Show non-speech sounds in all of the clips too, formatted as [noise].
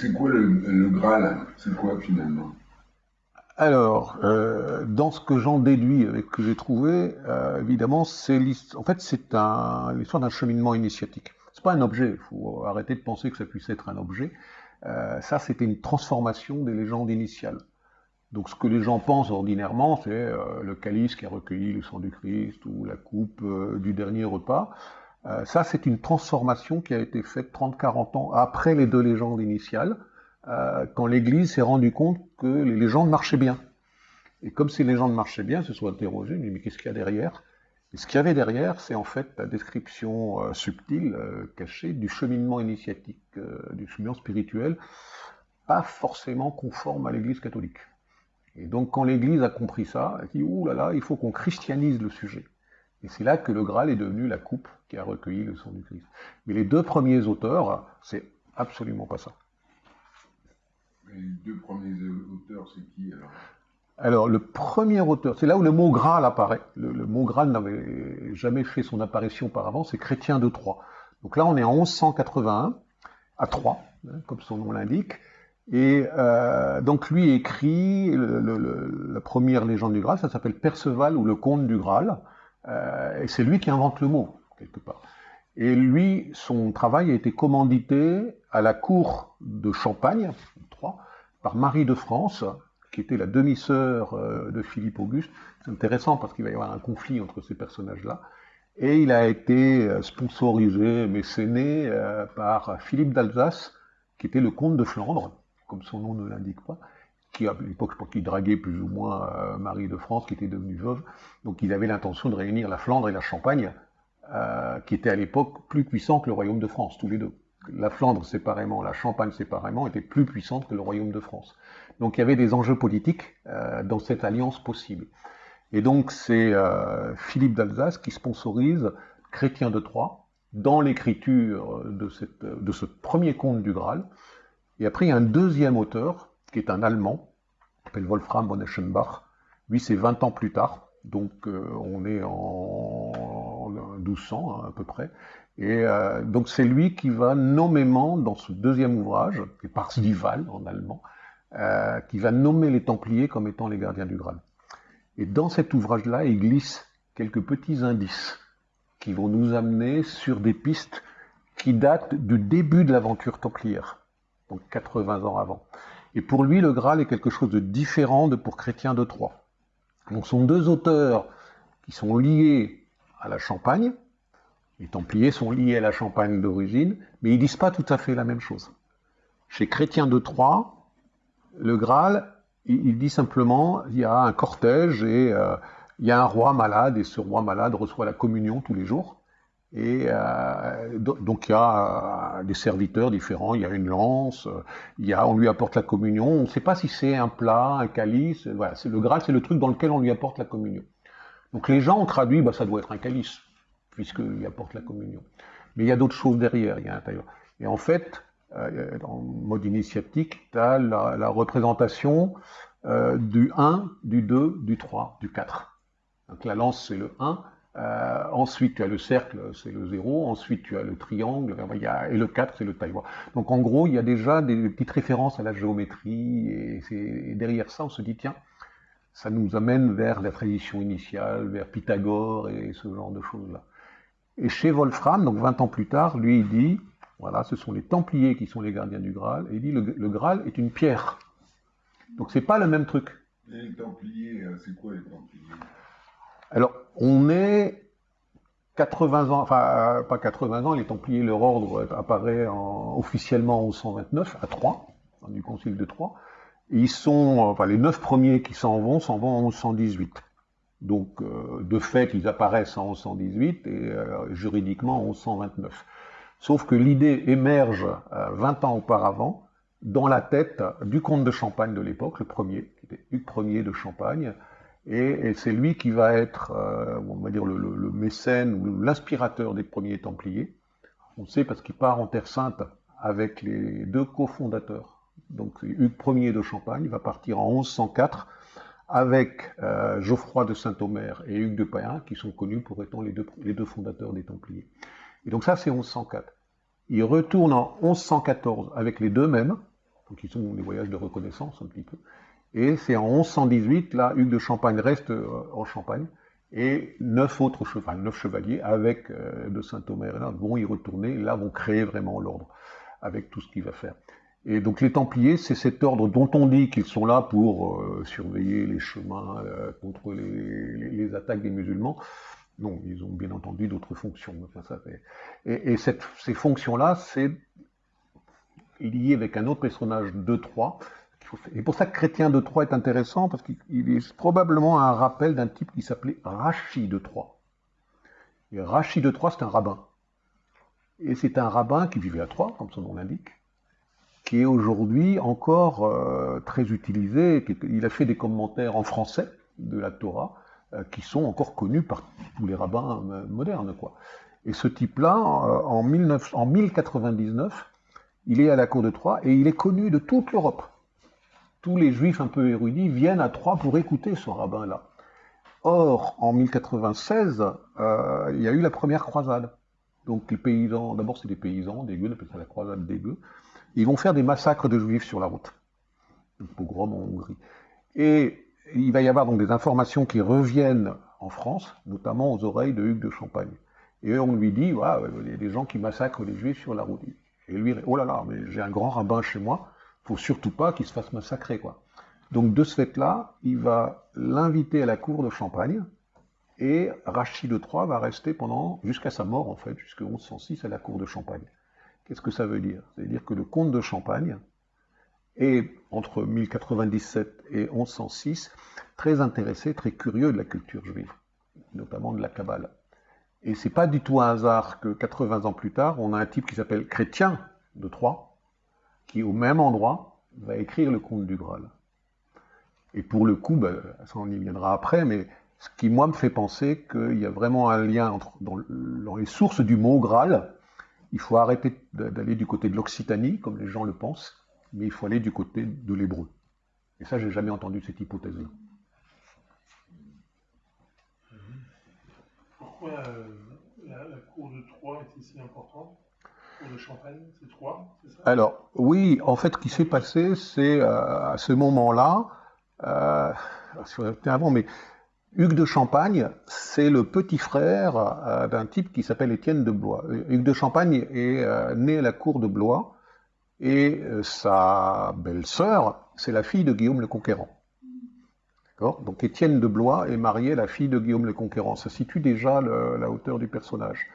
C'est quoi le, Graal C'est quoi finalement? Alors, euh, dans ce que j'en déduis avec que j'ai trouvé, euh, évidemment, c'est en fait c'est l'histoire d'un cheminement initiatique. C'est pas un objet. Il faut arrêter de penser que ça puisse être un objet. Euh, ça, c'était une transformation des légendes initiales. Donc, ce que les gens pensent ordinairement, c'est le calice qui a recueilli le sang du Christ ou la coupe du dernier repas. Ça, c'est une transformation qui a été faite 30-40 ans après les deux légendes initiales euh, quand l'Église s'est rendue compte que les légendes marchaient bien. Et comme ces légendes marchaient bien, se sont interrogés, mais qu'est-ce qu'il y a derrière? Et ce qu'il y avait derrière, c'est en fait la description euh, subtile, euh, cachée, du cheminement initiatique, du cheminement spirituel, pas forcément conforme à l'Église catholique. Et donc quand l'Église a compris ça, elle dit, ouh là là, il faut qu'on christianise le sujet. Et c'est là que le Graal est devenu la coupe qui a recueilli le sang du Christ. Mais les deux premiers auteurs, c'est absolument pas ça. Les deux premiers auteurs, c'est qui alors? Alors, le premier auteur, c'est là où le mot Graal apparaît. Le, mot Graal n'avait jamais fait son apparition auparavant, c'est Chrétien de Troyes. Donc là, on est en 1181, à Troyes, hein, comme son nom l'indique. Et euh, donc lui écrit la première légende du Graal, ça s'appelle Perceval ou le comte du Graal. Euh, et c'est lui qui invente le mot, quelque part. Et lui, son travail a été commandité à la cour de Champagne, par Marie de France, qui était la demi-sœur euh, de Philippe Auguste. C'est intéressant parce qu'il va y avoir un conflit entre ces personnages-là. Et il a été euh, sponsorisé, mécéné par Philippe d'Alsace, qui était le comte de Flandre, comme son nom ne l'indique pas, qui à l'époque, je pense qu'il draguait plus ou moins Marie de France, qui était devenue veuve. Donc il avait l'intention de réunir la Flandre et la Champagne, qui étaient à l'époque plus puissants que le royaume de France, tous les deux la Flandre séparément, la Champagne séparément, était plus puissante que le royaume de France. Donc il y avait des enjeux politiques euh, dans cette alliance possible. Et donc c'est euh, Philippe d'Alsace qui sponsorise Chrétien de Troyes dans l'écriture de, de ce premier conte du Graal. Et après il y a un deuxième auteur qui est un Allemand, s'appelle Wolfram von Eschenbach. Lui c'est 20 ans plus tard, donc euh, on est en 1200 hein, à peu près. Et euh, donc c'est lui qui va nommément, dans ce deuxième ouvrage, qui est Parzival en allemand, euh, qui va nommer les Templiers comme étant les gardiens du Graal. Et dans cet ouvrage-là, il glisse quelques petits indices qui vont nous amener sur des pistes qui datent du début de l'aventure templière, donc 80 ans avant. Et pour lui, le Graal est quelque chose de différent de pour Chrétien de Troyes. Donc ce sont deux auteurs qui sont liés à la Champagne, les Templiers sont liés à la Champagne d'origine, mais ils disent pas tout à fait la même chose. Chez Chrétien de Troyes, le Graal, il, dit simplement, il y a un cortège et euh, il y a un roi malade, et ce roi malade reçoit la communion tous les jours. Et euh, donc il y a euh, des serviteurs différents, il y a une lance, il y a, on lui apporte la communion, on ne sait pas si c'est un plat, un calice, voilà, le Graal, c'est le truc dans lequel on lui apporte la communion. Donc les gens ont traduit, bah, ça doit être un calice puisqu'il apporte la communion. Mais il y a d'autres choses derrière, il y a l'intérieur. Et en fait, euh, en mode initiatique, tu as la, représentation euh, du 1, du 2, du 3, du 4. Donc la lance, c'est le 1. Euh, ensuite, tu as le cercle, c'est le 0. Ensuite, tu as le triangle. et le 4, c'est le taille. Donc en gros, il y a déjà des petites références à la géométrie. Et, derrière ça, on se dit, tiens, ça nous amène vers la tradition initiale, vers Pythagore et ce genre de choses-là. Et chez Wolfram, donc 20 ans plus tard, lui, il dit, voilà, ce sont les Templiers qui sont les gardiens du Graal, et il dit, le, Graal est une pierre. Donc c'est pas le même truc. les Templiers, euh, c'est quoi les Templiers? Alors, on est 80 ans, enfin, euh, pas 80 ans, les Templiers, leur ordre apparaît officiellement en 1129, à Troyes, du Concile de Troyes, ils sont, enfin, les neuf premiers qui s'en vont, s'en vont en 1118. Donc, euh, de fait, ils apparaissent en 1118 et euh, juridiquement en 1129. Sauf que l'idée émerge 20 euh, ans auparavant dans la tête du comte de Champagne de l'époque, le premier, qui était Hugues Ier de Champagne, et, c'est lui qui va être, on va dire, le, mécène ou l'inspirateur des premiers Templiers. On sait parce qu'il part en Terre Sainte avec les deux cofondateurs. Donc Hugues Ier de Champagne va partir en 1104 avec euh, Geoffroy de Saint-Omer et Hugues de Payen, qui sont connus pour deux, les deux fondateurs des Templiers. Et donc ça, c'est 1104. Il retourne en 1114 avec les deux mêmes, Donc ils sont des voyages de reconnaissance un petit peu. Et c'est en 1118, là, Hugues de Champagne reste euh, en Champagne, et neuf autres chevaliers, neuf chevaliers avec euh, de Renard vont y retourner, et là vont créer vraiment l'ordre, avec tout ce qu'il va faire. Et donc les Templiers, c'est cet ordre dont on dit qu'ils sont là pour euh, surveiller les chemins contre les, attaques des musulmans. Non, ils ont bien entendu d'autres fonctions. Enfin, ça. Et, ces fonctions-là, c'est lié avec un autre personnage de Troyes, et pour ça que Chrétien de Troyes est intéressant, parce qu'il est probablement un rappel d'un type qui s'appelait Rachi de Troyes. Et Rachi de Troyes, c'est un rabbin. Et c'est un rabbin qui vivait à Troyes, comme son nom l'indique, qui est aujourd'hui encore euh, très utilisé. Il a fait des commentaires en français de la Torah, euh, qui sont encore connus par tous les rabbins euh, modernes. Quoi. Et ce type-là, en, 19, en 1099, il est à la cour de Troyes et il est connu de toute l'Europe tous les juifs un peu érudits viennent à Troyes pour écouter ce rabbin-là. Or, en 1096, euh, il y a eu la première croisade. Donc les paysans, d'abord c'est des paysans, des gueux, on appelle ça la croisade des gueux. Ils vont faire des massacres de juifs sur la route. Pogrom en Hongrie. Et il va y avoir donc des informations qui reviennent en France, notamment aux oreilles de Hugues de Champagne. Et on lui dit, voilà, il y a des gens qui massacrent les juifs sur la route. Et lui, oh là là, mais j'ai un grand rabbin chez moi, faut surtout pas qu'il se fasse massacrer, quoi. Donc de ce fait-là, il va l'inviter à la cour de Champagne, et Rachid III va rester pendant, jusqu'à sa mort en fait, jusqu'en 1106 à la cour de Champagne. Qu'est-ce que ça veut dire? Ça veut dire que le comte de Champagne est, entre 1097 et 1106, très intéressé, très curieux de la culture juive, notamment de la Kabbale. Et c'est pas du tout un hasard que 80 ans plus tard, on a un type qui s'appelle Chrétien de Troyes, qui, au même endroit, va écrire le conte du Graal. Et pour le coup, ben, ça on y viendra après, mais ce qui, moi, me fait penser qu'il y a vraiment un lien dans, les sources du mot Graal. Il faut arrêter d'aller du côté de l'Occitanie, comme les gens le pensent, mais il faut aller du côté de l'hébreu. Et ça, j'ai jamais entendu cette hypothèse-là. Pourquoi euh, la, cour de Troyes est si importante? Alors, oui, en fait, ce qui s'est passé, c'est euh, à ce moment-là, euh, avant, mais Hugues de Champagne, c'est le petit frère euh, d'un type qui s'appelle Étienne de Blois. Hugues de Champagne est euh, né à la cour de Blois, et sa belle-sœur, c'est la fille de Guillaume le Conquérant. Donc Étienne de Blois est marié à la fille de Guillaume le Conquérant. Ça situe déjà la hauteur du personnage.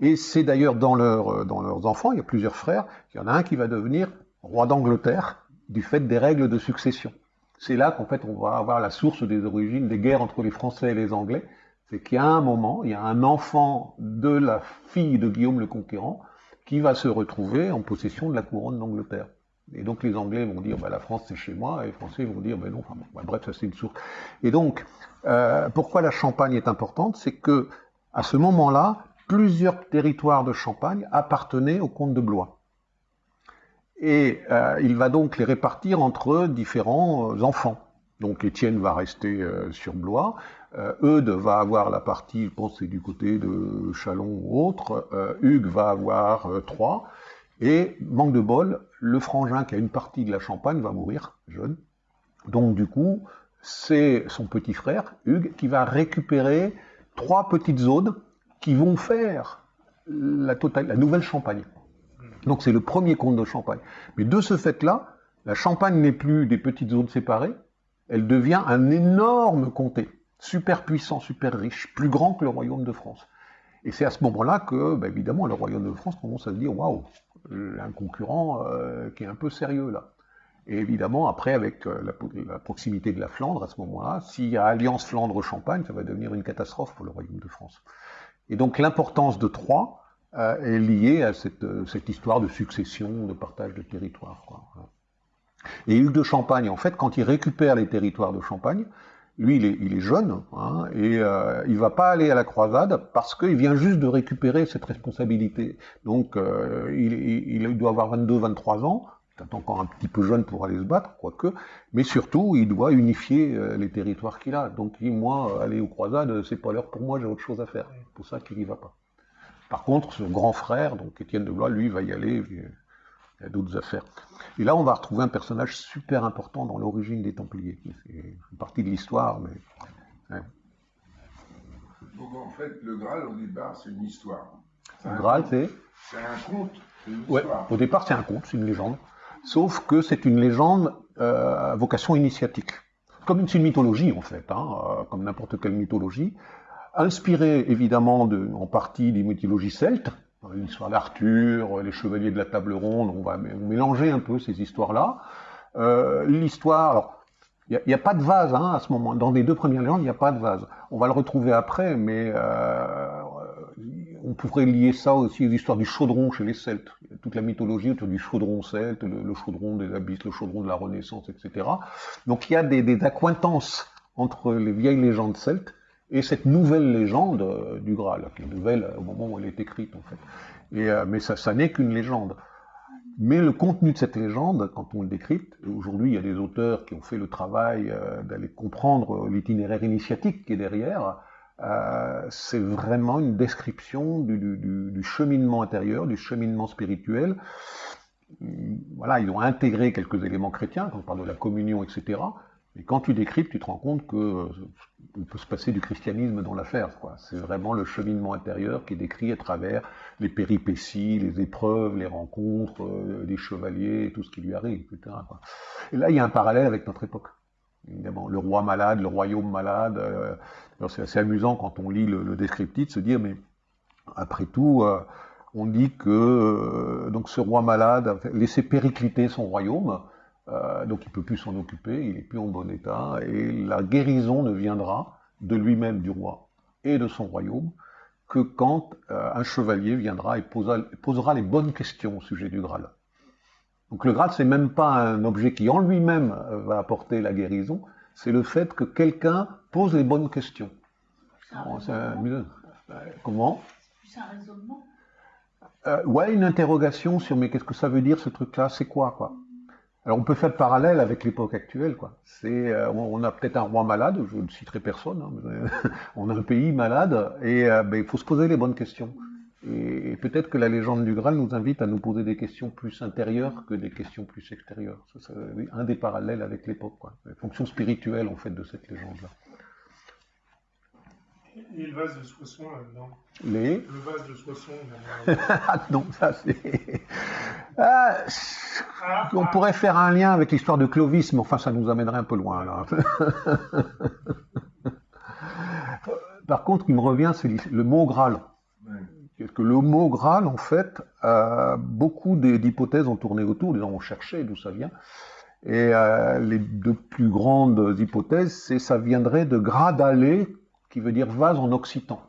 Et c'est d'ailleurs dans, leur, euh, dans leurs enfants, il y a plusieurs frères, il y en a un qui va devenir roi d'Angleterre du fait des règles de succession. C'est là qu'en fait on va avoir la source des origines des guerres entre les Français et les Anglais. C'est qu'il y a un moment, il y a un enfant de la fille de Guillaume le Conquérant qui va se retrouver en possession de la couronne d'Angleterre. Et donc les Anglais vont dire bah, la France c'est chez moi, et les Français vont dire bah, non, bah, bref, ça c'est une source. Et donc, euh, pourquoi la Champagne est importante? C'est que à ce moment-là, plusieurs territoires de Champagne appartenaient au comte de Blois. Et euh, il va donc les répartir entre différents euh, enfants. Donc Étienne va rester euh, sur Blois, Eudes va avoir la partie, je pense c'est du côté de Chalon ou autre, Hugues va avoir Troyes, et manque de bol, le frangin qui a une partie de la Champagne va mourir jeune. Donc du coup, c'est son petit frère, Hugues, qui va récupérer trois petites zones qui vont faire la, totale, la nouvelle Champagne. Donc c'est le premier comte de Champagne. Mais de ce fait-là, la Champagne n'est plus des petites zones séparées, elle devient un énorme comté, super puissant, super riche, plus grand que le royaume de France. Et c'est à ce moment-là que, bah, évidemment, le royaume de France commence à se dire, waouh, un concurrent euh, qui est un peu sérieux là. Et évidemment, après, avec euh, la, la, proximité de la Flandre, à ce moment-là, s'il y a alliance Flandre-Champagne, ça va devenir une catastrophe pour le royaume de France. Et donc l'importance de Troyes euh, est liée à cette, euh, cette, histoire de succession, de partage de territoire. Et Hugues de Champagne, en fait, quand il récupère les territoires de Champagne, lui, il est, il est jeune, hein, et euh, il va pas aller à la croisade parce qu'il vient juste de récupérer cette responsabilité. Donc, euh, il, il, doit avoir 22-23 ans, peut-être encore un petit peu jeune pour aller se battre, quoique, mais surtout, il doit unifier euh, les territoires qu'il a. Donc, moi, aller aux croisades, c'est pas l'heure pour moi, j'ai autre chose à faire. C'est pour ça qu'il y va pas. Par contre, son grand frère, donc Étienne de Blois, lui, va y aller. il y a d'autres affaires. Et là, on va retrouver un personnage super important dans l'origine des Templiers. C'est une partie de l'histoire, mais Donc en fait, le Graal, au départ, c'est une histoire. Le Graal, c'est? C'est un conte, Ouais, au départ, c'est un conte, c'est une légende. Sauf que c'est une légende euh, à vocation initiatique. Comme une, mythologie, en fait, hein, euh, comme n'importe quelle mythologie. Inspirée, évidemment, de, en partie des mythologies celtes. L'histoire d'Arthur, euh, les chevaliers de la table ronde, on va mé- mélanger un peu ces histoires-là. Euh, L'histoire, il n'y a, pas de vase hein, à ce moment. Dans les deux premières légendes, il n'y a pas de vase. On va le retrouver après, mais euh, on pourrait lier ça aussi aux histoires du chaudron chez les Celtes. Toute la mythologie autour du chaudron celte, le, chaudron des abysses, le chaudron de la Renaissance, etc. Donc il y a des, des accointances entre les vieilles légendes celtes et cette nouvelle légende euh, du Graal, qui est nouvelle euh, au moment où elle est écrite en fait. Euh, mais ça, n'est qu'une légende. Mais le contenu de cette légende, quand on le décrypte, aujourd'hui il y a des auteurs qui ont fait le travail d'aller comprendre l'itinéraire initiatique qui est derrière, euh, c'est vraiment une description du, cheminement intérieur, du cheminement spirituel. Hum, Voilà, ils ont intégré quelques éléments chrétiens, quand on parle de la communion, etc. Mais quand tu décryptes, tu te rends compte que euh, peut se passer du christianisme dans l'affaire. C'est vraiment le cheminement intérieur qui est décrit à travers les péripéties, les épreuves, les rencontres euh, des chevaliers, tout ce qui lui arrive. Et là, il y a un parallèle avec notre époque. Évidemment, le roi malade, le royaume malade. euh, c'est assez amusant quand on lit le, descriptif de se dire, mais après tout, euh, on dit que euh, donc ce roi malade a laissé péricliter son royaume, donc il peut plus s'en occuper, il est plus en bon état, et la guérison ne viendra de lui-même, du roi, et de son royaume, que quand un chevalier viendra et posera les bonnes questions au sujet du Graal. Donc le Graal, c'est même pas un objet qui en lui-même euh, va apporter la guérison, c'est le fait que quelqu'un pose les bonnes questions. C'est un Bon, c'est raisonnement. un- euh, Comment C'est un raisonnement. Euh, ouais, une interrogation sur mais qu'est-ce que ça veut dire ce truc-là? C'est quoi, quoi? Alors on peut faire le parallèle avec l'époque actuelle, quoi. C'est, euh, on on a peut-être un roi malade, je ne citerai personne, hein, mais [laughs] on a un pays malade et euh, ben, il faut se poser les bonnes questions. Et, et peut-être que la légende du Graal nous invite à nous poser des questions plus intérieures que des questions plus extérieures. Ça, c'est oui, un des parallèles avec l'époque, quoi. La fonction spirituelle en fait de cette légende-là. Et le vase de Soissons là-dedans. Les Le vase de Soissons, ah non, ça c'est. [laughs] Ah, Ah, On ah, pourrait faire un lien avec l'histoire de Clovis, mais enfin, ça nous amènerait un peu loin, là. [laughs] Par contre, ce qui me revient, c'est le mot Graal. Ouais. Que le mot Graal, en fait, beaucoup d'hypothèses ont tourné autour, ont cherché d'où ça vient. Et euh, les deux plus grandes hypothèses, c'est ça viendrait de Gradale, qui veut dire vase en occitan.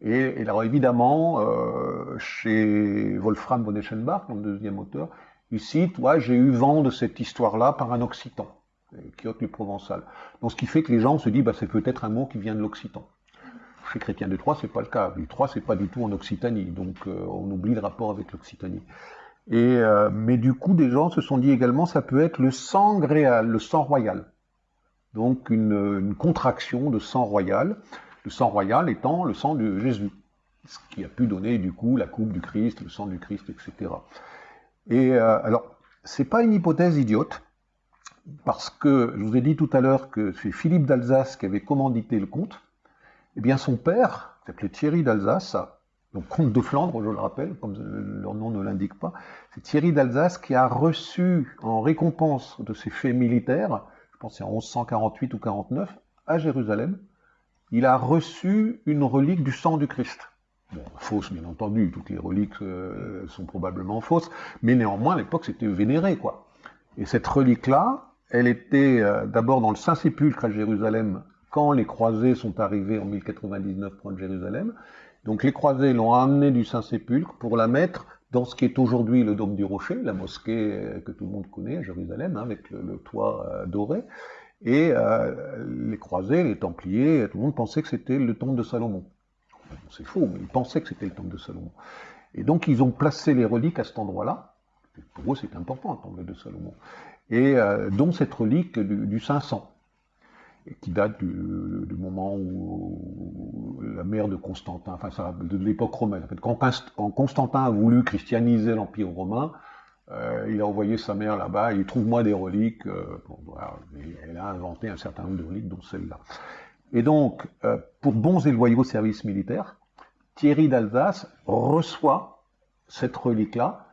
Et, alors évidemment, euh, chez Wolfram von Eschenbach, le deuxième auteur, il cite, j'ai eu vent de cette histoire-là par un occitan, euh, Quiote le provençal. Donc ce qui fait que les gens se disent, bah, c'est peut-être un mot qui vient de l'occitan. Chez Chrétien de Troyes, c'est pas le cas. Du Troyes, c'est pas du tout en Occitanie, donc euh, on oublie le rapport avec l'Occitanie. Et euh, mais du coup, des gens se sont dit également, ça peut être le sang gréal, le sang royal. Donc une, contraction de sang royal, le sang royal étant le sang de Jésus, ce qui a pu donner du coup la coupe du Christ, le sang du Christ, etc. Et euh, alors, c'est pas une hypothèse idiote, parce que je vous ai dit tout à l'heure que c'est Philippe d'Alsace qui avait commandité le comte. Eh bien, son père, s'appelait Thierry d'Alsace, donc comte de Flandre, je le rappelle, comme leur nom ne l'indique pas, c'est Thierry d'Alsace qui a reçu en récompense de ses faits militaires, je pense c'est en 1148 ou 49, à Jérusalem, il a reçu une relique du sang du Christ. Bon, fausse, bien entendu, toutes les reliques euh, sont probablement fausses, mais néanmoins, à l'époque, c'était vénéré, quoi. Et cette relique-là, elle était euh, d'abord dans le Saint-Sépulcre à Jérusalem quand les croisés sont arrivés en 1099 prendre Jérusalem. Donc les croisés l'ont amenée du Saint-Sépulcre pour la mettre dans ce qui est aujourd'hui le Dôme du Rocher, la mosquée euh, que tout le monde connaît à Jérusalem, hein, avec le, toit euh, doré. Et euh, les croisés, les templiers, tout le monde pensait que c'était le temple de Salomon. C'est faux, mais ils pensaient que c'était le temple de Salomon. Et donc ils ont placé les reliques à cet endroit-là. Pour eux, c'est important, le temple de Salomon. Et dont cette relique du, du 500 et qui date du, moment où la mère de Constantin, enfin de l'époque romaine. En fait, quand, Const- quand Constantin a voulu christianiser l'Empire romain, Euh, il a envoyé sa mère là-bas, il trouve-moi des reliques. euh, elle a inventé un certain nombre de reliques, dont celle-là. Et donc, euh, pour bons et loyaux services militaires, Thierry d'Alsace reçoit cette relique-là,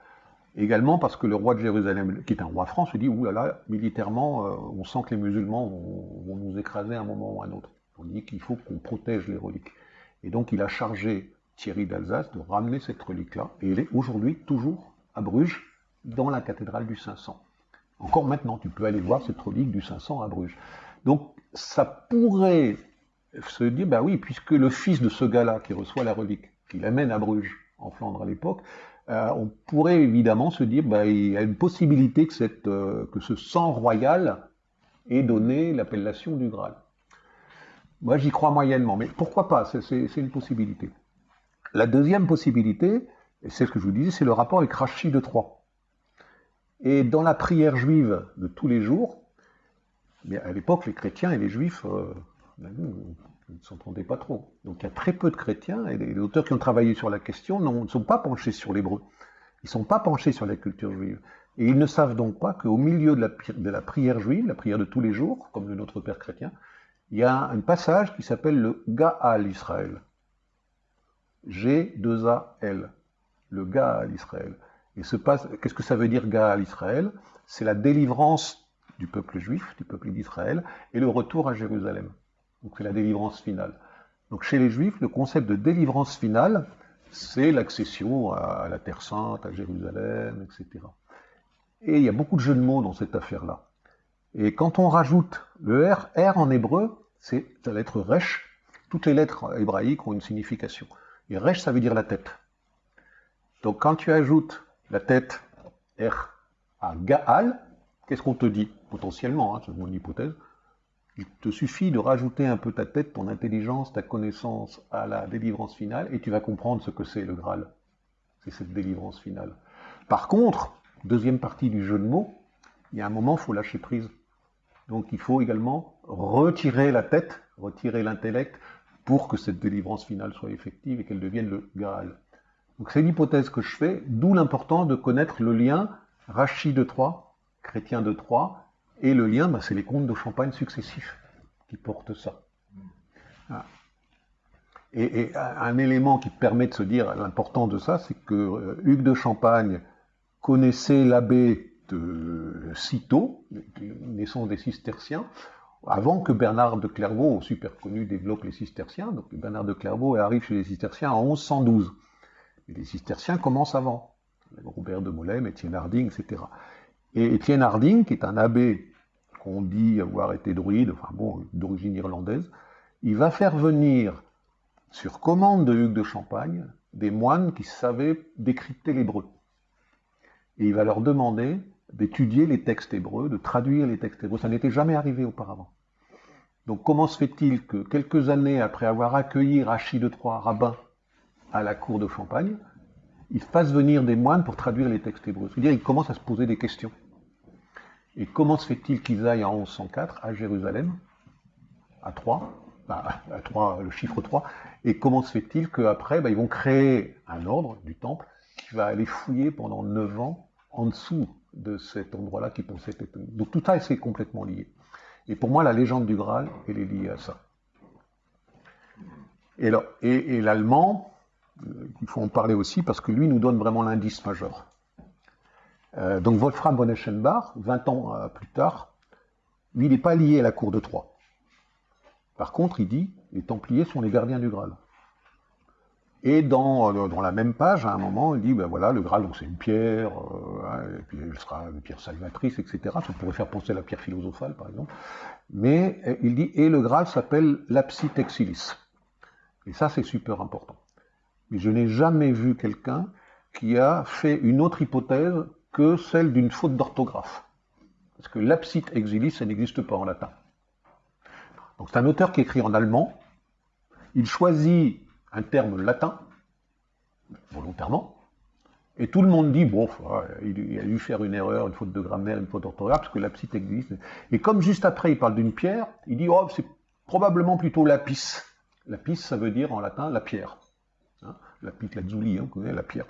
également parce que le roi de Jérusalem, qui est un roi franc, se dit, ouh là là, militairement, euh, on sent que les musulmans vont, nous écraser à un moment ou à un autre. On dit qu'il faut qu'on protège les reliques. Et donc, il a chargé Thierry d'Alsace de ramener cette relique-là, et elle est aujourd'hui toujours à Bruges, dans la cathédrale du 500. Encore maintenant, tu peux aller voir cette relique du 500 à Bruges. Donc, ça pourrait se dire, bah oui, puisque le fils de ce gars-là qui reçoit la relique, qui l'amène à Bruges, en Flandre à l'époque, euh, on pourrait évidemment se dire, bah, il y a une possibilité euh, que ce sang royal ait donné l'appellation du Graal. Moi, j'y crois moyennement, mais pourquoi pas? C'est- une possibilité. La deuxième possibilité, et c'est ce que je vous disais, c'est le rapport avec Rachid de Troyes. Et dans la prière juive de tous les jours, mais à l'époque, les chrétiens et les juifs euh, ne s'entendaient pas trop. Donc il y a très peu de chrétiens, et les auteurs qui ont travaillé sur la question ne sont pas penchés sur l'hébreu. Ils ne sont pas penchés sur la culture juive. Et ils ne savent donc pas qu'au milieu de la, prière juive, la prière de tous les jours, comme le Notre Père chrétien, il y a un passage qui s'appelle le Gaal Israël. G-2-A-L. Le Gaal Israël. Et ce qu'est-ce que ça veut dire Gaal Israël? C'est la délivrance du peuple juif, du peuple d'Israël, et le retour à Jérusalem. Donc c'est la délivrance finale. Donc chez les juifs, le concept de délivrance finale, c'est l'accession à la Terre Sainte, à Jérusalem, etc. Et il y a beaucoup de jeux de mots dans cette affaire-là. Et quand on rajoute le R, R en hébreu, c'est la lettre Resh. Toutes les lettres hébraïques ont une signification. Et Resh, ça veut dire la tête. Donc quand tu ajoutes la tête R à Gaal, qu'est-ce qu'on te dit? Potentiellement, hein, c'est mon hypothèse. Il te suffit de rajouter un peu ta tête, ton intelligence, ta connaissance à la délivrance finale, et tu vas comprendre ce que c'est le Graal. C'est cette délivrance finale. Par contre, deuxième partie du jeu de mots, il y a un moment, il faut lâcher prise. Donc il faut également retirer la tête, retirer l'intellect, pour que cette délivrance finale soit effective et qu'elle devienne le Graal. Donc c'est l'hypothèse que je fais, d'où l'importance de connaître le lien Rachid de Troyes, chrétien de Troyes, et le lien, bah, c'est les comtes de Champagne successifs qui portent ça. Ah. Et, un élément qui permet de se dire l'importance de ça, c'est que euh, Hugues de Champagne connaissait l'abbé de Cîteaux, naissance des cisterciens, avant que Bernard de Clairvaux, super connu, développe les cisterciens. Donc Bernard de Clairvaux arrive chez les cisterciens en 1112. Et les cisterciens commencent avant. Robert de Molem, Étienne Harding, etc. Et Étienne Harding, qui est un abbé qu'on dit avoir été druide, enfin bon, d'origine irlandaise, il va faire venir, sur commande de Hugues de Champagne, des moines qui savaient décrypter l'hébreu. Et il va leur demander d'étudier les textes hébreux, de traduire les textes hébreux. Ça n'était jamais arrivé auparavant. Donc comment se fait-il que quelques années après avoir accueilli Rachid de Troyes, rabbin, à la cour de Champagne, il fasse venir des moines pour traduire les textes hébreux? C'est-à-dire il commence à se poser des questions. Et comment se fait-il qu'ils aillent en 1104 à Jérusalem, à 3, bah, à 3, le chiffre 3, et comment se fait-il qu'après, bah, ils vont créer un ordre du temple qui va aller fouiller pendant 9 ans en dessous de cet endroit-là qui pensait être... Donc tout ça, c'est complètement lié. Et pour moi, la légende du Graal, elle est liée à ça. Et l'allemand, euh, il faut en parler aussi parce que lui nous donne vraiment l'indice majeur. Euh, donc Wolfram von Eschenbach, 20 ans euh, plus tard, lui, il n'est pas lié à la cour de Troyes. Par contre, il dit, les Templiers sont les gardiens du Graal. Et dans, euh, dans la même page, à un moment, il dit, ben voilà, le Graal, c'est une pierre, hein, et puis elle sera une pierre salvatrice, etc. Ça pourrait faire penser à la pierre philosophale, par exemple. Mais il dit, et le Graal s'appelle l'apsit exilis. Et ça, c'est super important. Mais je n'ai jamais vu quelqu'un qui a fait une autre hypothèse que celle d'une faute d'orthographe. Parce que l'apsit exilis, ça n'existe pas en latin. Donc c'est un auteur qui écrit en allemand. Il choisit un terme latin, volontairement, et tout le monde dit, bon, il a dû faire une erreur, une faute de grammaire, une faute d'orthographe, parce que l'apsit existe. Et comme juste après il parle d'une pierre, il dit, oh, c'est probablement plutôt lapis. Lapis, ça veut dire en latin la pierre. Hein, lapis lazuli, hein, on connaît la pierre.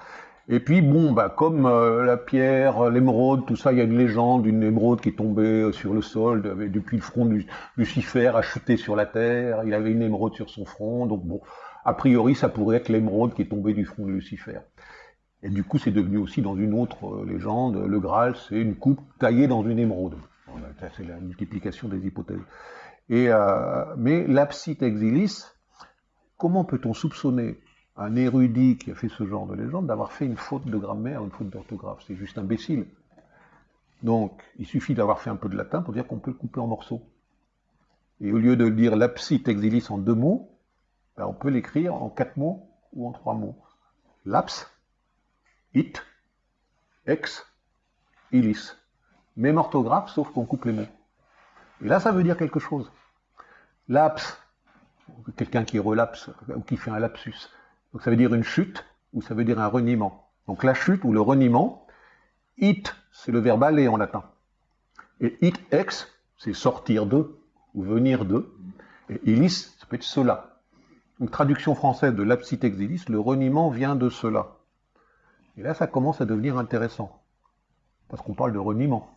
Et puis, bon, bah, comme euh, la pierre, l'émeraude, tout ça, il y a une légende d'une émeraude qui est tombée euh, sur le sol depuis le front de Lucifer, a chuté sur la terre. Il avait une émeraude sur son front. Donc, bon, a priori, ça pourrait être l'émeraude qui est tombée du front de Lucifer. Et du coup, c'est devenu aussi dans une autre euh, légende, le Graal, c'est une coupe taillée dans une émeraude. Ça, c'est la multiplication des hypothèses. Et, euh, mais l'absite exilis, comment peut-on soupçonner un érudit qui a fait ce genre de légende d'avoir fait une faute de grammaire, une faute d'orthographe C'est juste imbécile. Donc, il suffit d'avoir fait un peu de latin pour dire qu'on peut le couper en morceaux. Et au lieu de dire l'absite exilis en deux mots, ben, on peut l'écrire en quatre mots ou en trois mots. Laps, it, ex, illis. Même orthographe, sauf qu'on coupe les mots. Et là, ça veut dire quelque chose. Laps, quelqu'un qui relapse ou qui fait un lapsus. Donc ça veut dire une chute ou ça veut dire un reniement. Donc la chute ou le reniement, it, c'est le verbe aller en latin. Et it ex, c'est sortir de ou venir de. Et illis, ça peut être cela. Donc traduction française de l'absite exilis, le reniement vient de cela. Et là, ça commence à devenir intéressant. Parce qu'on parle de reniement.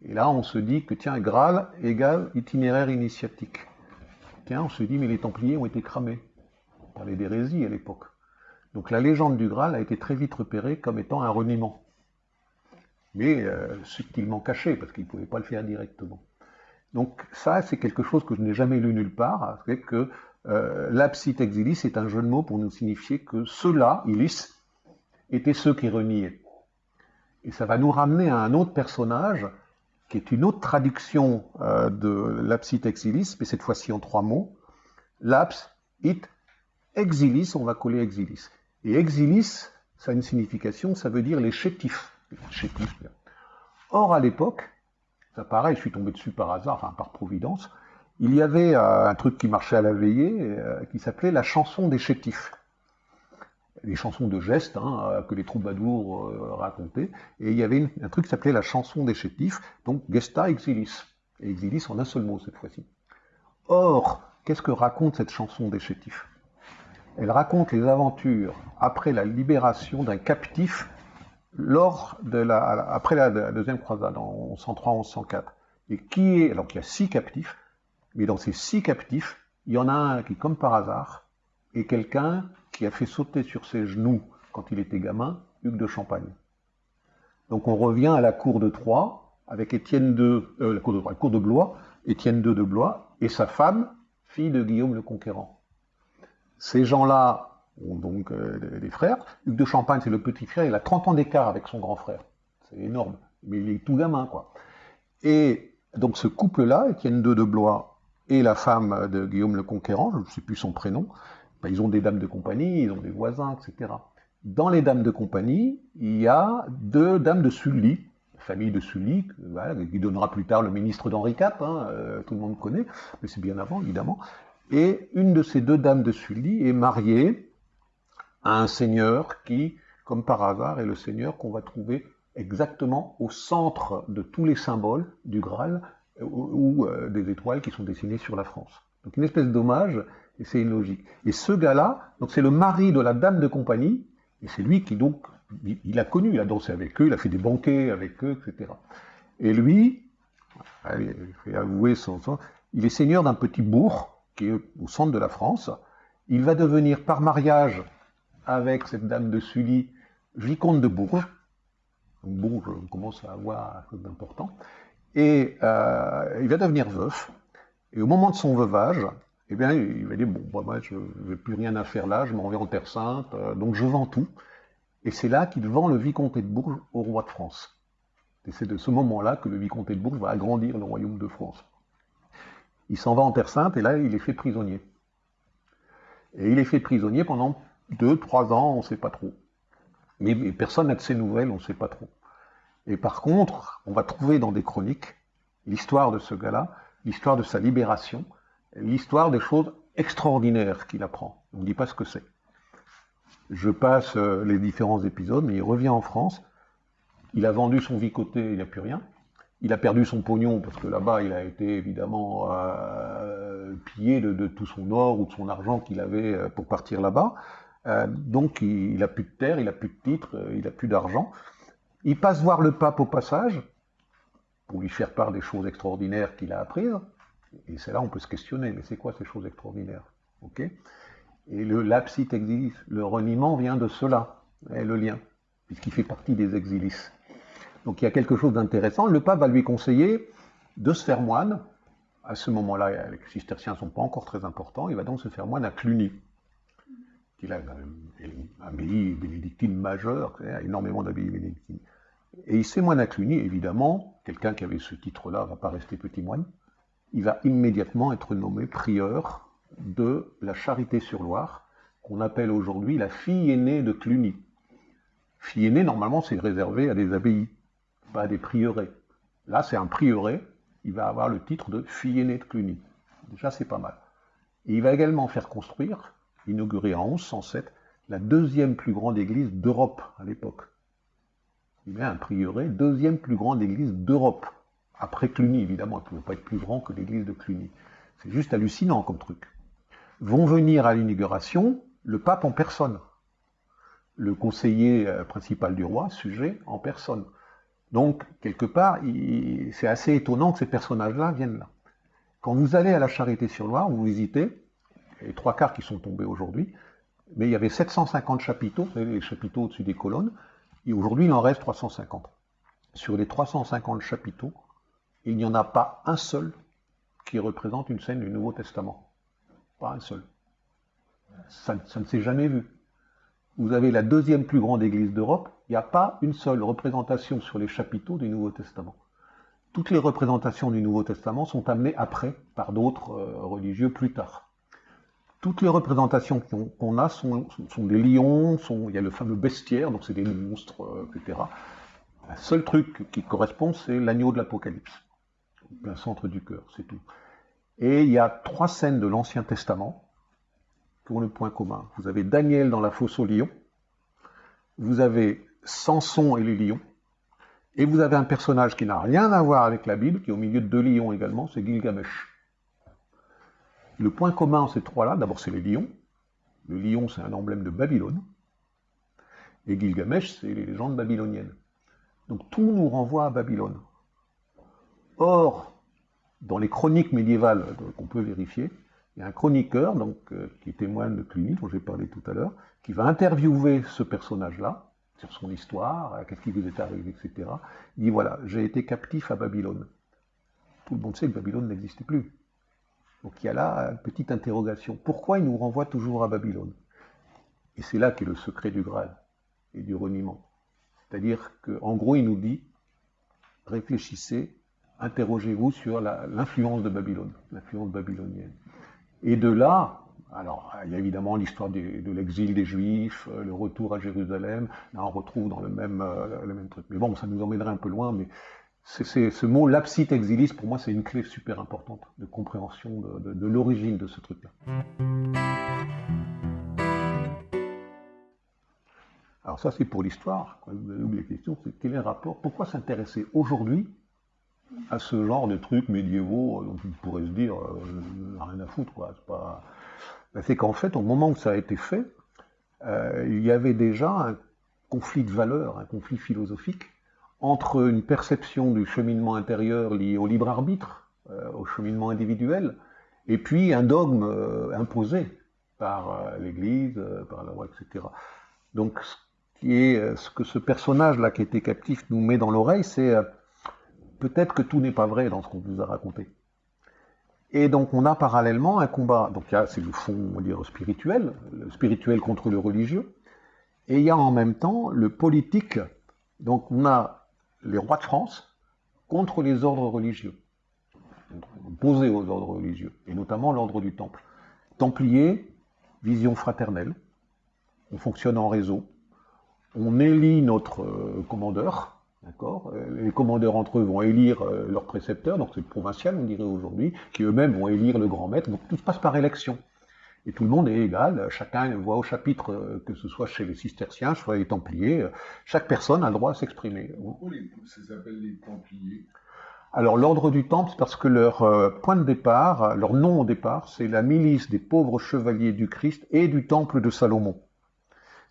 Et là, on se dit que, tiens, Graal égale itinéraire initiatique. Tiens, on se dit, mais les Templiers ont été cramés. Parlait d'hérésie à l'époque. Donc la légende du Graal a été très vite repérée comme étant un reniement. Mais euh, subtilement caché, parce qu'ils ne pouvaient pas le faire directement. Donc ça, c'est quelque chose que je n'ai jamais lu nulle part, c'est que euh, l'absite exilis est un jeu de mots pour nous signifier que ceux-là, ilis, étaient ceux qui reniaient. Et ça va nous ramener à un autre personnage, qui est une autre traduction euh, de l'absite exilis, mais cette fois-ci en trois mots. Laps, it, exilis, on va coller exilis. Et exilis, ça a une signification, ça veut dire les chétifs. Or, à l'époque, ça pareil, je suis tombé dessus par hasard, enfin par providence, il y avait euh, un truc qui marchait à la veillée, euh, qui s'appelait la chanson des chétifs des chansons de gestes hein, que les troubadours euh, racontaient. Et il y avait un truc qui s'appelait la chanson des chétifs, donc gesta exilis. Et exilis en un seul mot cette fois-ci. Or, qu'est-ce que raconte cette chanson des chétifs? Elle raconte les aventures après la libération d'un captif lors de la, après la, deuxième croisade, en 1103-1104. Et qui est, alors qu'il y a six captifs, mais dans ces six captifs, il y en a un qui, comme par hasard, est quelqu'un qui a fait sauter sur ses genoux, quand il était gamin, Hugues de Champagne. Donc on revient à la cour de Troyes, avec Étienne II, euh, la cour de Troyes, la cour de Blois, Étienne II de Blois, et sa femme, fille de Guillaume le Conquérant. Ces gens-là ont donc euh, des- frères. Hugues de Champagne, c'est le petit frère, il a 30 ans d'écart avec son grand frère. C'est énorme, mais il est tout gamin, quoi. Et donc ce couple-là, Étienne II de Blois et la femme de Guillaume le Conquérant, je ne sais plus son prénom, ben, ils ont des dames de compagnie, ils ont des voisins, etc. Dans les dames de compagnie, il y a deux dames de Sully, famille de Sully, qui donnera plus tard le ministre d'Henri IV, hein, euh, tout le monde connaît, mais c'est bien avant, évidemment. Et une de ces deux dames de Sully est mariée à un seigneur qui, comme par hasard, est le seigneur qu'on va trouver exactement au centre de tous les symboles du Graal ou, euh, des étoiles qui sont dessinées sur la France. Donc une espèce d'hommage, et c'est une logique. Et ce gars-là, c'est le mari de la dame de compagnie, et c'est lui qui donc, il, a connu, il a dansé avec eux, il a fait des banquets avec eux, etc. Et lui, il faut avouer son- il est seigneur d'un petit bourg qui est au centre de la France. Il va devenir par mariage avec cette dame de Sully, vicomte de Bourges. Bourges, commence à avoir un peu d'important. Et euh, il va devenir veuf. Et au moment de son veuvage, eh bien, il va dire, bon, bah, moi, je n'ai plus rien à faire là, je m'en vais en Terre Sainte, euh, donc je vends tout. Et c'est là qu'il vend le vicomté de Bourges au roi de France. Et c'est de ce moment-là que le vicomté de Bourges va agrandir le royaume de France. Il s'en va en Terre Sainte et là, il est fait prisonnier. Et il est fait prisonnier pendant deux, trois ans, on ne sait pas trop. Mais, mais personne n'a de ses nouvelles, on ne sait pas trop. Et par contre, on va trouver dans des chroniques l'histoire de ce gars-là, l'histoire de sa libération, l'histoire des choses extraordinaires qu'il apprend. On ne dit pas ce que c'est. Je passe euh, les différents épisodes, mais il revient en France. Il a vendu son vicoté, il n'y a plus rien. Il a perdu son pognon parce que là-bas, il a été évidemment euh, pillé de, tout son or ou de son argent qu'il avait euh, pour partir là-bas. Euh, donc il n'a plus de terre, il n'a plus de titre, euh, il n'a plus d'argent. Il passe voir le pape au passage pour lui faire part des choses extraordinaires qu'il a apprises. Et c'est là on peut se questionner, mais c'est quoi ces choses extraordinaires? Ok? Et le lapsit exilis, le reniement vient de cela, le lien, puisqu'il fait partie des exilis. Donc il y a quelque chose d'intéressant. Le pape va lui conseiller de se faire moine. À ce moment-là, les cisterciens ne sont pas encore très importants. Il va donc se faire moine à Cluny, qui est une abbaye bénédictine majeure, a énormément d'abbayes bénédictines. Et il s'est moine à Cluny, évidemment. Quelqu'un qui avait ce titre-là ne va pas rester petit moine. Il va immédiatement être nommé prieur de la Charité-sur-Loire, qu'on appelle aujourd'hui la fille aînée de Cluny. Fille aînée, normalement, c'est réservé à des abbayes pas des prieurés. Là, c'est un prieuré, il va avoir le titre de fille aînée de Cluny. Déjà, c'est pas mal. Et il va également faire construire, inauguré en 1107, la deuxième plus grande église d'Europe à l'époque. Il met un prieuré, deuxième plus grande église d'Europe. Après Cluny, évidemment, il ne pouvait pas être plus grand que l'église de Cluny. C'est juste hallucinant comme truc. Vont venir à l'inauguration le pape en personne, le conseiller euh, principal du roi, sujet en personne. Donc, quelque part, c'est assez étonnant que ces personnages-là viennent là. Quand vous allez à la Charité-sur-Loire, vous visitez, les trois quarts qui sont tombés aujourd'hui, mais il y avait 750 chapiteaux, vous savez, les chapiteaux au-dessus des colonnes, et aujourd'hui il en reste 350. Sur les 350 chapiteaux, il n'y en a pas un seul qui représente une scène du Nouveau Testament. Pas un seul. Ça, ça ne s'est jamais vu. Vous avez la deuxième plus grande église d'Europe, il n'y a pas une seule représentation sur les chapiteaux du Nouveau Testament. Toutes les représentations du Nouveau Testament sont amenées après par d'autres euh, religieux plus tard. Toutes les représentations qu'on a sont, des lions, il y a le fameux bestiaire, donc c'est des monstres, euh, etc. Le seul truc qui correspond, c'est l'agneau de l'Apocalypse, plein centre du cœur, c'est tout. Et il y a trois scènes de l'Ancien Testament le point commun. Vous avez Daniel dans la fosse aux lions, vous avez Samson et les lions, et vous avez un personnage qui n'a rien à voir avec la Bible, qui est au milieu de deux lions également, c'est Gilgamesh. Le point commun ces trois-là, d'abord c'est les lions. Le lion, c'est un emblème de Babylone. Et Gilgamesh, c'est les légendes babyloniennes. Donc tout nous renvoie à Babylone. Or, dans les chroniques médiévales qu'on peut vérifier, il y a un chroniqueur donc, euh, qui témoigne de Cluny, dont j'ai parlé tout à l'heure, qui va interviewer ce personnage-là, sur son histoire, euh, qu'est-ce qui vous est arrivé, etc. Il dit voilà, j'ai été captif à Babylone. Tout le monde sait que Babylone n'existait plus. Donc il y a là une petite interrogation. Pourquoi il nous renvoie toujours à Babylone? Et c'est là qu'est le secret du Graal et du reniement. C'est-à-dire qu'en gros, il nous dit réfléchissez, interrogez-vous sur l'influence de Babylone, l'influence babylonienne. Et de là, alors, il y a évidemment l'histoire de, l'exil des Juifs, euh, le retour à Jérusalem. Là, on retrouve dans le même, euh, le même truc. Mais bon, ça nous emmènerait un peu loin. Mais c'est ce mot lapsit exilis, pour moi, c'est une clé super importante de compréhension de, l'origine de ce truc-là. Alors ça, c'est pour l'histoire. Vous avez oublié la question, c'est quel est le rapport Pourquoi s'intéresser aujourd'hui à ce genre de trucs médiévaux dont on pourrait se dire, euh, rien à foutre. C'est pas ben, c'est qu'en fait, au moment où ça a été fait, euh, il y avait déjà un conflit de valeurs, un conflit philosophique entre une perception du cheminement intérieur lié au libre arbitre, euh, au cheminement individuel, et puis un dogme euh, imposé par l'Église, par la loi, etc. Donc, ce, ce que ce personnage-là qui était captif nous met dans l'oreille, c'est peut-être que tout n'est pas vrai dans ce qu'on vous a raconté. Et donc on a parallèlement un combat, donc c'est le fond, on va dire, spirituel, le spirituel contre le religieux, et il y a en même temps le politique, donc on a les rois de France contre les ordres religieux, opposés aux ordres religieux, et notamment l'ordre du Temple. Templier, vision fraternelle, on fonctionne en réseau, on élit notre euh, commandeur, D'accord euh, Les commandeurs entre eux vont élire euh, leurs précepteurs, donc c'est le provincial, on dirait aujourd'hui, qui eux-mêmes vont élire le grand maître, donc tout se passe par élection. Et tout le monde est égal, chacun voit au chapitre, euh, que ce soit chez les cisterciens, soit les templiers, chaque personne a le droit à s'exprimer. Pourquoi ça s'appelle les templiers? Alors l'ordre du Temple, c'est parce que leur point de départ, leur nom au départ, c'est la milice des pauvres chevaliers du Christ et du Temple de Salomon.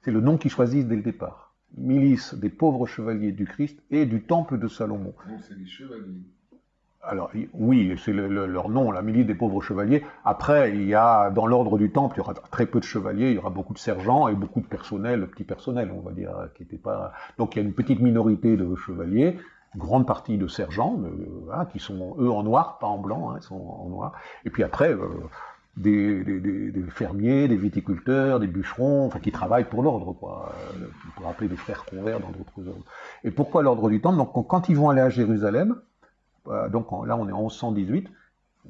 C'est le nom qu'ils choisissent dès le départ. Milice des pauvres chevaliers du Christ et du temple de Salomon. Donc c'est des chevaliers. Alors oui, c'est le- le- leur nom, la milice des pauvres chevaliers. Après, il y a dans l'ordre du temple, il y aura très peu de chevaliers, il y aura beaucoup de sergents et beaucoup de personnel, petit personnel, on va dire, qui était pas. Donc il y a une petite minorité de chevaliers, une grande partie de sergents, euh, voilà, qui sont eux en noir, pas en blanc, hein, ils sont en noir. Et puis après. euh, des, fermiers, des viticulteurs, des bûcherons, enfin qui travaillent pour l'ordre, quoi. Euh, On pourrait appeler des frères convers dans d'autres ordres. Et pourquoi l'ordre du temple? Donc quand ils vont aller à Jérusalem, euh, donc là on est en 1118,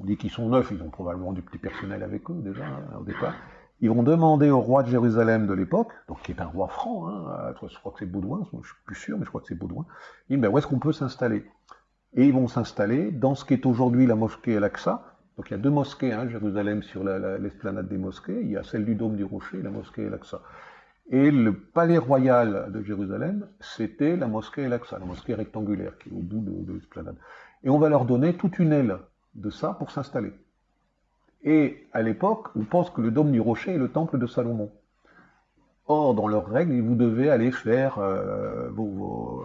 on dit qu'ils sont neufs, ils ont probablement du petit personnel avec eux déjà hein, au départ. Ils vont demander au roi de Jérusalem de l'époque, donc qui est un roi franc, hein, euh, je crois que c'est Baudouin, je suis plus sûr, mais je crois que c'est Baudouin. Ils disent ben, où est-ce qu'on peut s'installer? Et ils vont s'installer dans ce qui est aujourd'hui la mosquée Al-Aqsa. Donc il y a deux mosquées à Jérusalem sur la- la- l'esplanade des mosquées. Il y a celle du dôme du rocher la mosquée Al-Aqsa. Et le palais royal de Jérusalem, c'était la mosquée Al-Aqsa, la mosquée rectangulaire qui est au bout de, de l'esplanade. Et on va leur donner toute une aile de ça pour s'installer. Et à l'époque, on pense que le dôme du rocher est le temple de Salomon. Or, dans leurs règles, vous devez aller faire, euh, vous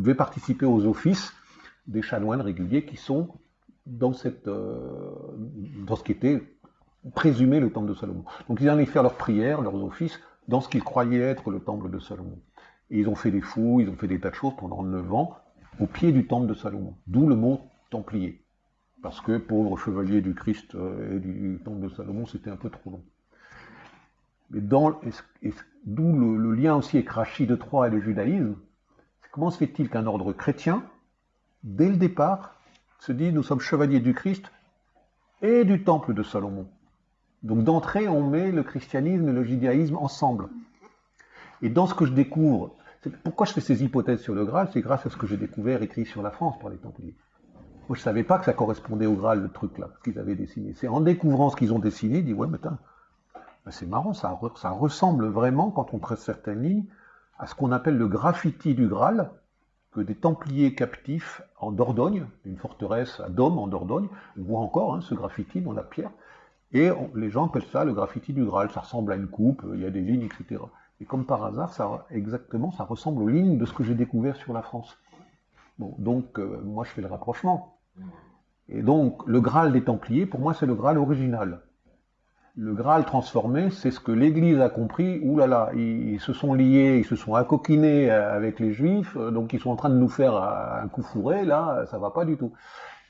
devez participer aux offices des chanoines réguliers qui sont dans, cette, euh, ce qui était présumé le temple de Salomon. Donc ils allaient faire leurs prières, leurs offices, dans ce qu'ils croyaient être le temple de Salomon. Et ils ont fait des fouilles, ils ont fait des tas de choses pendant neuf ans au pied du temple de Salomon. D'où le mot templier. Parce que pauvres chevaliers du Christ euh, et du temple de Salomon, c'était un peu trop long. Mais d'où le, le lien aussi avec Rachid de Troyes et le judaïsme, comment se fait-il qu'un ordre chrétien, dès le départ, se dit nous sommes chevaliers du Christ et du temple de Salomon. Donc d'entrée, on met le christianisme et le judaïsme ensemble. Et dans ce que je découvre, pourquoi je fais ces hypothèses sur le Graal, c'est grâce à ce que j'ai découvert écrit sur la France par les Templiers. Moi, je savais pas que ça correspondait au Graal, le truc là, ce qu'ils avaient dessiné. C'est en découvrant ce qu'ils ont dessiné, dis ouais, mais ben, c'est marrant, ça ressemble vraiment, quand on trace certaines lignes, à ce qu'on appelle le graffiti du Graal, que des Templiers captifs en Dordogne, une forteresse à Dôme en Dordogne, on voit encore hein, ce graffiti dans la pierre, et les gens appellent ça le graffiti du Graal. Ça ressemble à une coupe, il y a des lignes, etc. Et comme par hasard, ça, exactement, ça ressemble aux lignes de ce que j'ai découvert sur la France. Bon, donc, euh, moi, je fais le rapprochement. Et donc, le Graal des Templiers, pour moi, c'est le Graal original. Le Graal transformé, c'est ce que l'Église a compris. Ouh là là, ils, se sont liés, ils se sont accoquinés euh, avec les Juifs, euh, donc ils sont en train de nous faire euh, un coup fourré. Là, ça va pas du tout.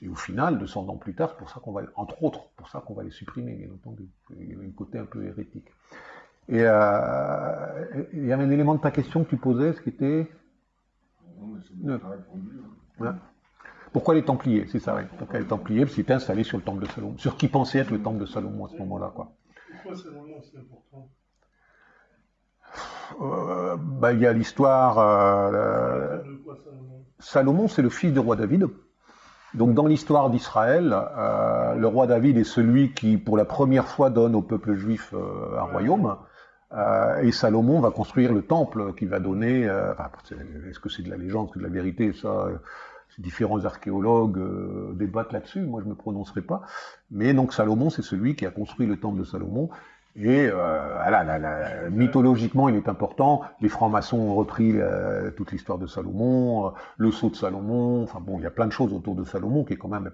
Et au final, 200 ans plus tard, c'est pour ça qu'on va, entre autres, pour ça qu'on va les supprimer, bien entendu. Il y avait un côté un peu hérétique. Et euh, il y avait un élément de ta question que tu posais, ce qui était Non, mais c'est Non. bien répondu. hein. voilà. Pourquoi les Templiers, c'est ça, oui. Pourquoi les Templiers Parce qu'ils étaient installés sur le temple de Salomon, sur qui pensait être le temple de Salomon à ce moment-là, quoi? Pourquoi Salomon c'est important? Euh, bah, il y a l'histoire. euh, Salomon c'est le fils du roi David. Donc, dans l'histoire d'Israël, euh, le roi David est celui qui, pour la première fois, donne au peuple juif un royaume. Et Salomon va construire le temple qui va donner. enfin, est-ce que c'est de la légende, est-ce que de la vérité Ça, différents archéologues euh, débattent là-dessus. Moi, je ne me prononcerai pas. Mais donc, Salomon, c'est celui qui a construit le temple de Salomon. Et euh, voilà, mythologiquement, il est important. Les francs-maçons ont repris euh, toute l'histoire de Salomon, euh, le sceau de Salomon. Enfin bon, il y a plein de choses autour de Salomon qui est quand même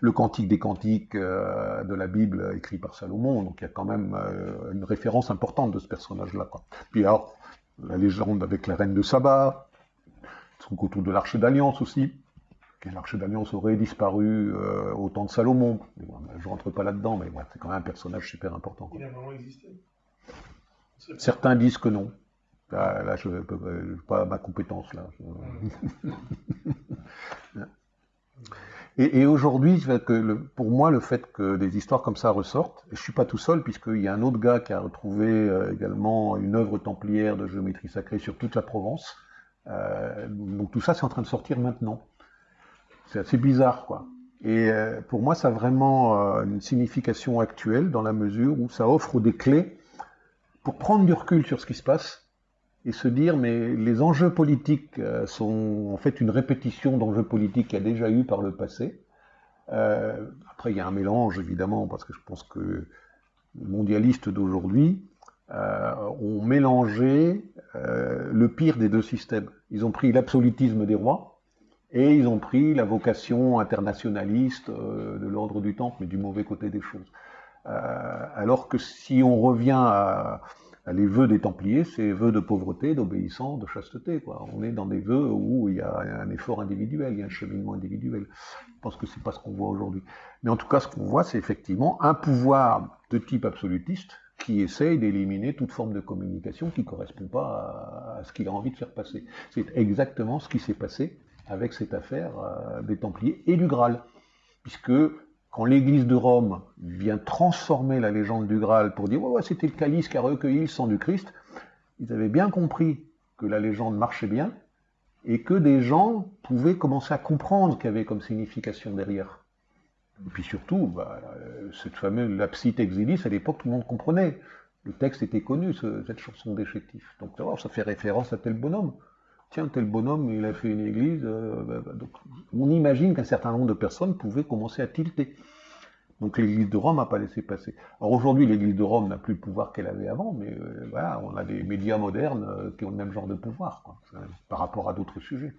le cantique des cantiques de la Bible écrit par Salomon. Donc il y a quand même une référence importante de ce personnage-là. Puis alors, la légende avec la reine de Saba, truc autour de l'arche d'alliance aussi. Que L'arche d'alliance aurait disparu euh, au temps de Salomon? Bon, je rentre pas là-dedans, mais ouais, c'est quand même un personnage super important. quoi. Il a vraiment existé? Certains disent que non. Là, là, je n'ai pas ma compétence là. [laughs] Et, et aujourd'hui, pour moi, le fait que des histoires comme ça ressortent, et je suis pas tout seul, puisqu'il y a un autre gars qui a retrouvé euh, également une œuvre templière de géométrie sacrée sur toute la Provence. Euh, donc tout ça, c'est en train de sortir maintenant. C'est assez bizarre, quoi. Et euh, pour moi, ça a vraiment euh, une signification actuelle dans la mesure où ça offre des clés pour prendre du recul sur ce qui se passe et se dire mais les enjeux politiques euh, sont en fait une répétition d'enjeux politiques qu'il y a déjà eu par le passé. Après, il y a un mélange évidemment parce que je pense que le mondialiste d'aujourd'hui ont mélangé le pire des deux systèmes. Ils ont pris l'absolutisme des rois et ils ont pris la vocation internationaliste euh, de l'ordre du temple, mais du mauvais côté des choses. Euh, alors que si on revient à, les vœux des Templiers, c'est vœux de pauvreté, d'obéissance, de chasteté. On est dans des vœux où il y a un effort individuel, il y a un cheminement individuel. Je pense que c'est pas ce qu'on voit aujourd'hui. Mais en tout cas, ce qu'on voit, c'est effectivement un pouvoir de type absolutiste qui essaye d'éliminer toute forme de communication qui ne correspond pas à, ce qu'il a envie de faire passer. C'est exactement ce qui s'est passé avec cette affaire euh, des Templiers et du Graal. Puisque quand l'Église de Rome vient transformer la légende du Graal pour dire ouais, ouais c'était le calice qui a recueilli le sang du Christ, ils avaient bien compris que la légende marchait bien et que des gens pouvaient commencer à comprendre qu'il y avait comme signification derrière. Et puis surtout, bah, cette fameuse lapsite exilis, à l'époque, tout le monde comprenait. Le texte était connu, ce, cette chanson d'échectif. Donc ça fait référence à tel bonhomme. Tiens, tel bonhomme, il a fait une église. Euh, bah, bah, donc, on imagine qu'un certain nombre de personnes pouvaient commencer à tilter. Donc l'église de Rome n'a pas laissé passer. Alors aujourd'hui, l'église de Rome n'a plus le pouvoir qu'elle avait avant, mais euh, voilà, on a des médias modernes euh, qui ont le même genre de pouvoir, par rapport à d'autres sujets.